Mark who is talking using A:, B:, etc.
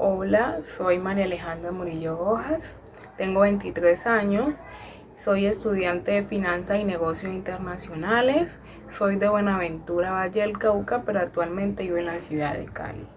A: Hola, soy María Alejandra Murillo Rojas, tengo 23 años, soy estudiante de Finanzas y Negocios Internacionales, soy de Buenaventura, Valle del Cauca, pero actualmente vivo en la ciudad de Cali.